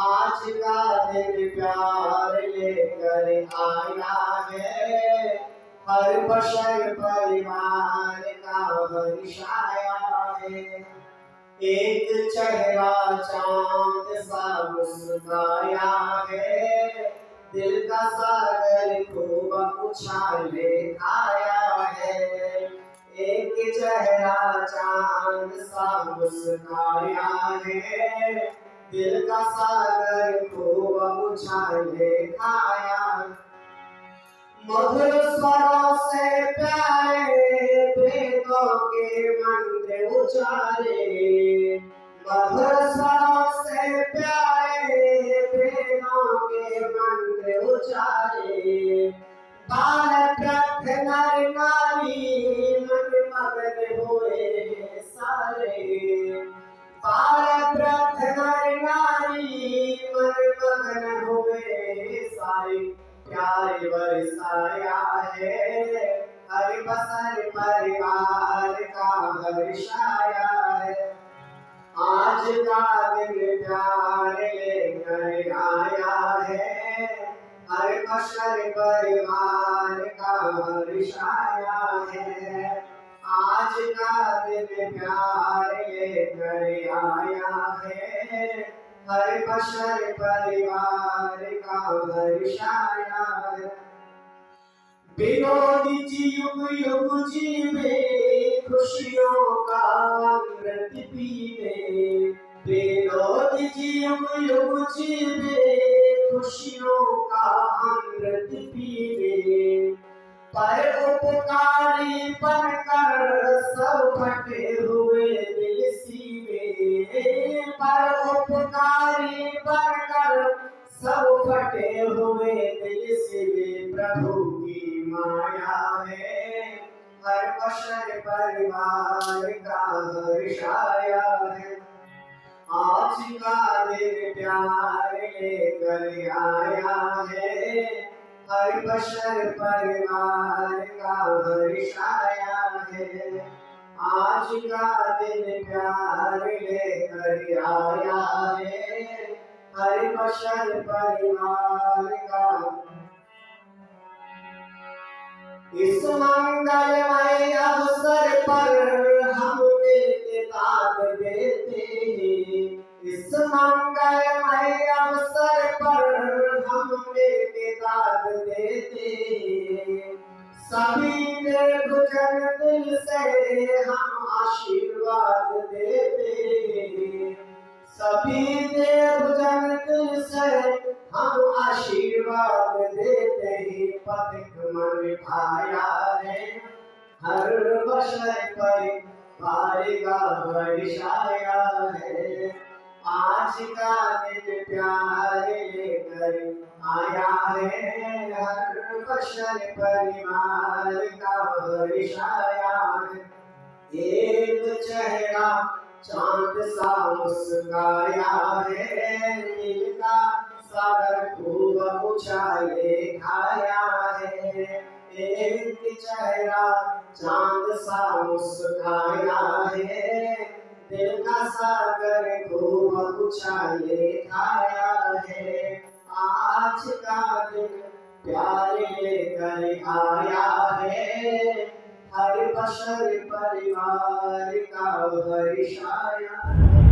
आज का दिन प्यार लेकर आया है। हर बशर परिवार का हर्षाया है। एक चेहरा चाँद सा मुस्काया है। दिल का सागर खूब उछाले आया है। एक चेहरा चाँद सा मुस्काया है। दिल का सागर खूब उछाले खाया मधुर स्वरों से प्यारे वेदों के मंत्र उचारे मधुर स्वरों से प्यारे प्यार बरसाया है हर बसर परिवार का हर्षाया है आज का दिन प्यार लेकर आया है हर बसर परिवार का हर्षाया है आज का दिन प्यार लेकर आया है हर बशर परिवार का हर्षाया जी युग युग जीवे खुशियों का अमृत पीवे जी युग युग जीवे खुशियों का अमृत पीवे। पर उपकारी बनकर हुए दिल सीवे प्रभु की माया है। हर बशर परिवार का हर्षाया है आज का दिन प्यार लेकर आया है हर परिवार का हर्षाया है आज का दिन प्यार लेकर आया हर बशर परिवार का इस मंगलमय अवसर पर हम दाद देते हैं इस मंगलमय अवसर पर हम दाद देते हैं सभी निर्भुजन दिल से हम आशीर्वाद देते हैं सभी देवजन दिल से हम आशीर्वाद देते हैं। पथिक मन भाया है, हर बशर पर पाएगा वर्षाया है। आज का दिन प्यार लेकर आया है, हर बशर परिवार का वर्षाया है। एक चेहरा चाँद सा मुस्काया है नील का सागर खूब उछाले खाया है। एक चेहरा चाँद सा मुस्काया है, दिल का सागर खूब उछाले खाया है। आज का दिन प्यार लेकर आया हर बशर परिवार का हर्षाया